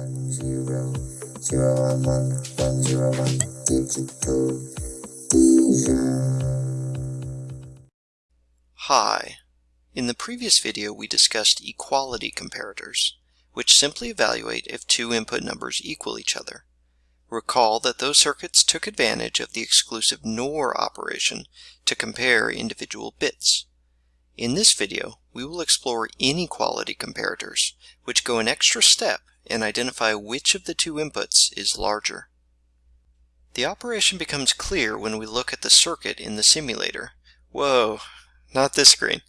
one zero zero one one one zero one digital Hi. In the previous video we discussed equality comparators, which simply evaluate if two input numbers equal each other. Recall that those circuits took advantage of the exclusive NOR operation to compare individual bits. In this video, we will explore inequality comparators, which go an extra step and identify which of the two inputs is larger. The operation becomes clear when we look at the circuit in the simulator. Whoa, not this screen.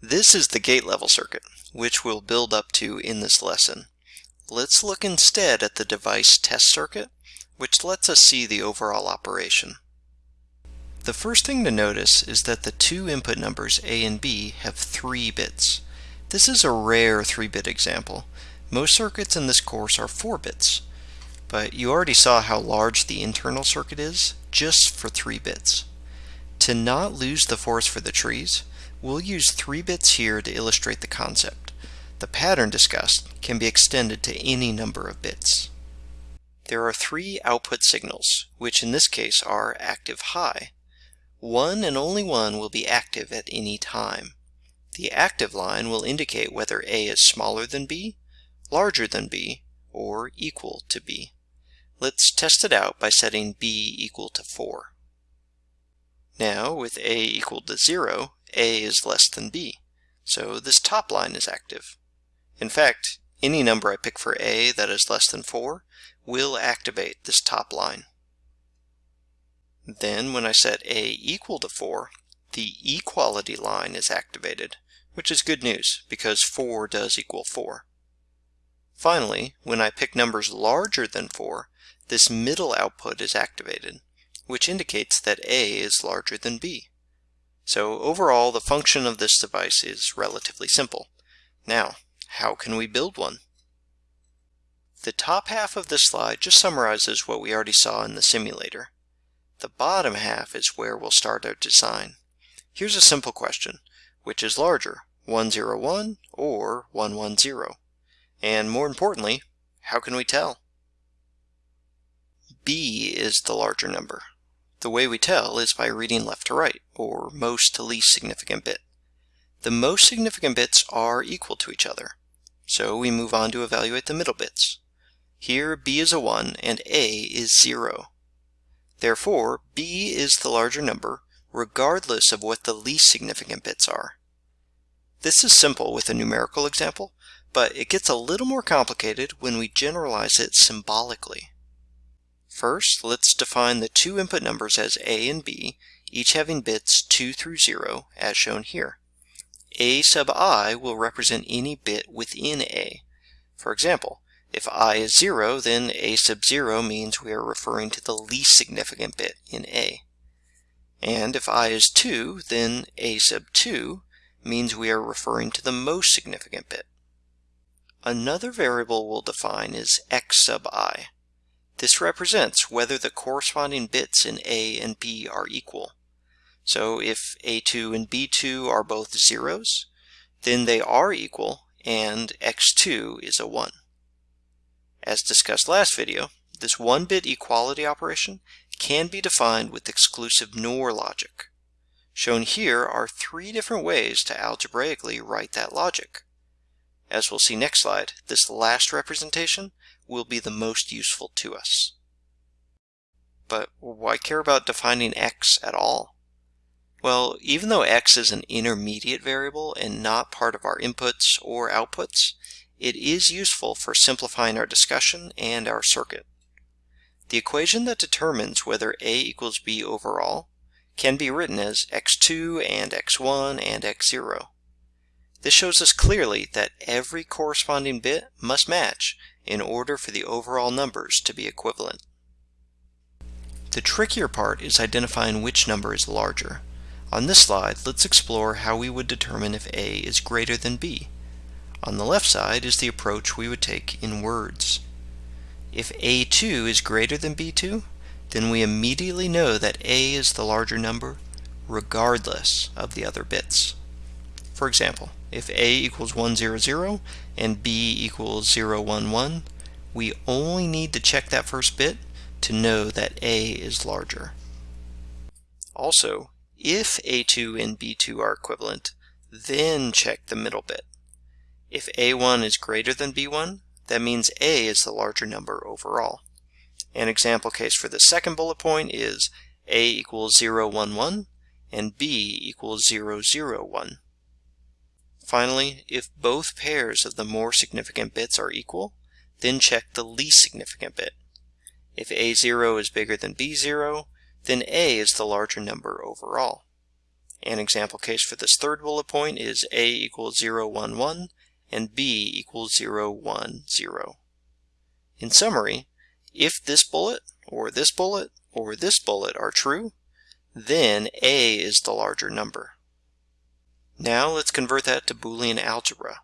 This is the gate level circuit, which we'll build up to in this lesson. Let's look instead at the device test circuit, which lets us see the overall operation. The first thing to notice is that the two input numbers A and B have three bits. This is a rare 3-bit example. Most circuits in this course are 4 bits, but you already saw how large the internal circuit is just for 3 bits. To not lose the forest for the trees, we'll use 3 bits here to illustrate the concept. The pattern discussed can be extended to any number of bits. There are three output signals, which in this case are active high. One and only one will be active at any time. The active line will indicate whether A is smaller than B, larger than B, or equal to B. Let's test it out by setting B equal to 4. Now, with A equal to 0, A is less than B, so this top line is active. In fact, any number I pick for A that is less than 4 will activate this top line. Then when I set A equal to 4, the equality line is activated, which is good news because 4 does equal 4. Finally, when I pick numbers larger than 4, this middle output is activated, which indicates that A is larger than B. So overall, the function of this device is relatively simple. Now, how can we build one? The top half of this slide just summarizes what we already saw in the simulator. The bottom half is where we'll start our design. Here's a simple question. Which is larger, 101 or 110? And more importantly, how can we tell? B is the larger number. The way we tell is by reading left to right, or most to least significant bit. The most significant bits are equal to each other, so we move on to evaluate the middle bits. Here B is a 1 and A is 0. Therefore, B is the larger number, regardless of what the least significant bits are. This is simple with a numerical example, but it gets a little more complicated when we generalize it symbolically. First, let's define the two input numbers as A and B, each having bits 2 through 0, as shown here. A sub i will represent any bit within A. For example, if i is 0, then a sub 0 means we are referring to the least significant bit in A. And if i is 2, then a sub 2 means we are referring to the most significant bit. Another variable we'll define is x sub i. This represents whether the corresponding bits in A and B are equal. So if A2 and B2 are both zeros, then they are equal and x2 is a 1. As discussed last video, this one-bit equality operation can be defined with exclusive NOR logic. Shown here are three different ways to algebraically write that logic. As we'll see next slide, this last representation will be the most useful to us. But why care about defining x at all? Well, even though x is an intermediate variable and not part of our inputs or outputs, it is useful for simplifying our discussion and our circuit. The equation that determines whether A equals B overall can be written as x2 and x1 and x0. This shows us clearly that every corresponding bit must match in order for the overall numbers to be equivalent. The trickier part is identifying which number is larger. On this slide, let's explore how we would determine if A is greater than B. On the left side is the approach we would take in words. If A2 is greater than B2, then we immediately know that A is the larger number regardless of the other bits. For example, if A equals 100 and B equals 011, We only need to check that first bit to know that A is larger. Also, if A2 and B2 are equivalent, then check the middle bit. If A1 is greater than B1, that means A is the larger number overall. An example case for the second bullet point is A equals 0, 1, 1 and B equals 0, 0, 1. Finally, if both pairs of the more significant bits are equal, then check the least significant bit. If A0 is bigger than B0, then A is the larger number overall. An example case for this third bullet point is A equals 0, 1, 1 and B equals 0, 1, 0. In summary, if this bullet, or this bullet, or this bullet are true, then A is the larger number. Now let's convert that to Boolean algebra.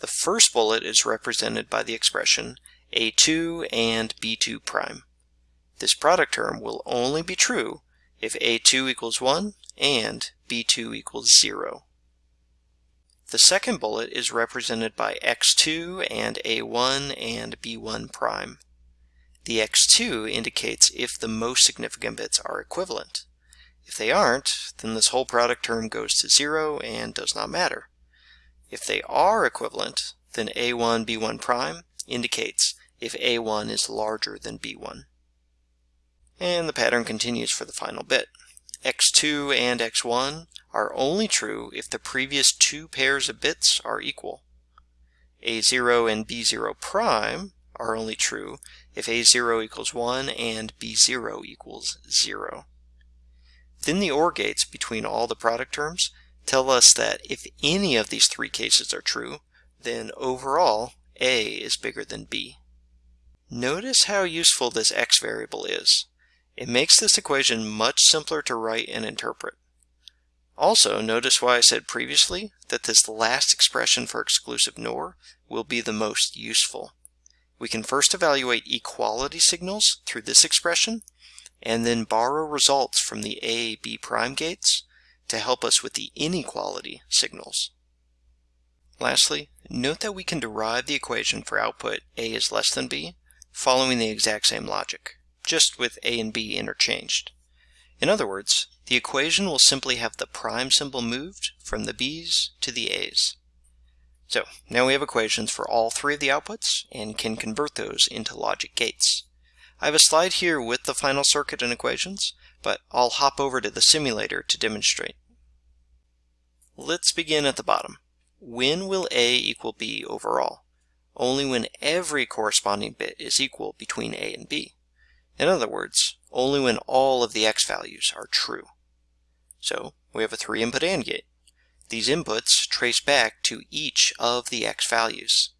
The first bullet is represented by the expression A2 and B2 prime. This product term will only be true if A2 equals 1 and B2 equals 0. The second bullet is represented by x2 and a1 and b1 prime. The x2 indicates if the most significant bits are equivalent. If they aren't, then this whole product term goes to 0 and does not matter. If they are equivalent, then a1 b1 prime indicates if a1 is larger than b1. And the pattern continues for the final bit. x2 and x1 are only true if the previous two pairs of bits are equal. A0 and B0 prime are only true if A0 equals 1 and B0 equals 0. Then the OR gates between all the product terms tell us that if any of these three cases are true, then overall A is bigger than B. Notice how useful this x variable is. It makes this equation much simpler to write and interpret. Also, notice why I said previously that this last expression for exclusive NOR will be the most useful. We can first evaluate equality signals through this expression, and then borrow results from the A, B prime gates to help us with the inequality signals. Lastly, note that we can derive the equation for output A is less than B following the exact same logic, just with A and B interchanged. In other words, the equation will simply have the prime symbol moved from the B's to the A's. So now we have equations for all three of the outputs and can convert those into logic gates. I have a slide here with the final circuit and equations, but I'll hop over to the simulator to demonstrate. Let's begin at the bottom. When will A equal B overall? Only when every corresponding bit is equal between A and B. In other words, only when all of the x values are true. So we have a three input AND gate. These inputs trace back to each of the x values.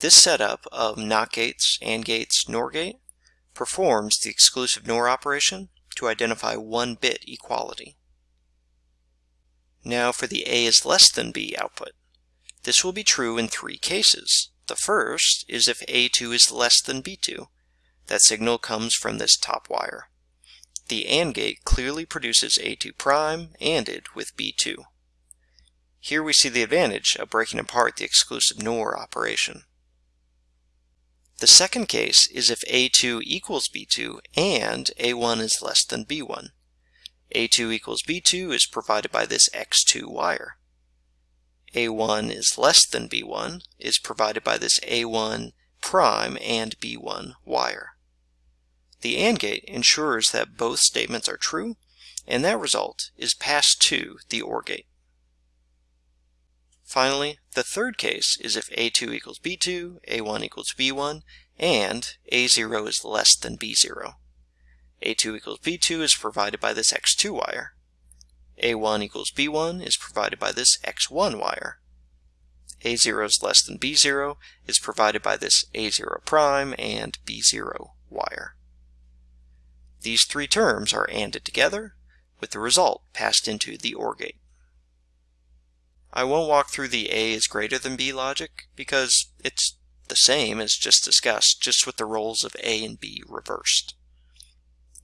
This setup of NOT gates, AND gates, NOR gate performs the exclusive NOR operation to identify one bit equality. Now for the A is less than B output. This will be true in three cases. The first is if A2 is less than B2. That signal comes from this top wire. The AND gate clearly produces A2 prime ANDed with B2. Here we see the advantage of breaking apart the exclusive NOR operation. The second case is if A2 equals B2 and A1 is less than B1. A2 equals B2 is provided by this X2 wire. A1 is less than B1 is provided by this A1 prime and B1 wire. The AND gate ensures that both statements are true, and that result is passed to the OR gate. Finally, the third case is if A2 equals B2, A1 equals B1, and A0 is less than B0. A2 equals B2 is provided by this X2 wire. A1 equals B1 is provided by this X1 wire. A0 is less than B0 is provided by this A0 prime and B0 wire. These three terms are ANDed together, with the result passed into the OR gate. I won't walk through the A is greater than B logic because it's the same as just discussed, just with the roles of A and B reversed.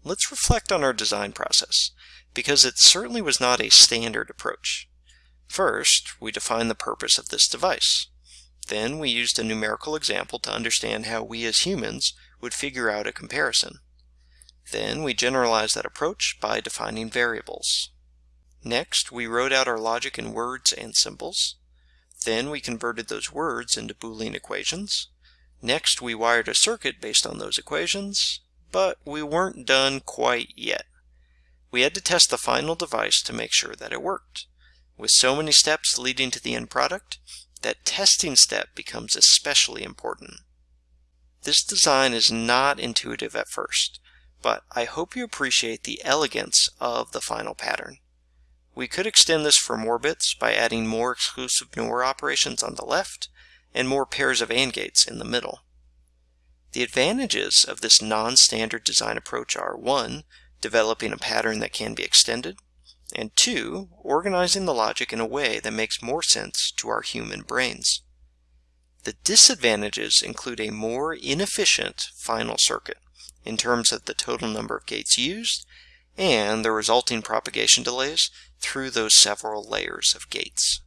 Let's reflect on our design process, because it certainly was not a standard approach. First, we define the purpose of this device. Then we used a numerical example to understand how we as humans would figure out a comparison. Then we generalized that approach by defining variables. Next, we wrote out our logic in words and symbols. Then we converted those words into Boolean equations. Next, we wired a circuit based on those equations, but we weren't done quite yet. We had to test the final device to make sure that it worked. With so many steps leading to the end product, that testing step becomes especially important. This design is not intuitive at first, but I hope you appreciate the elegance of the final pattern. We could extend this for more bits by adding more exclusive NOR operations on the left and more pairs of AND gates in the middle. The advantages of this non-standard design approach are 1. Developing a pattern that can be extended, and 2. Organizing the logic in a way that makes more sense to our human brains. The disadvantages include a more inefficient final circuit in terms of the total number of gates used and the resulting propagation delays through those several layers of gates.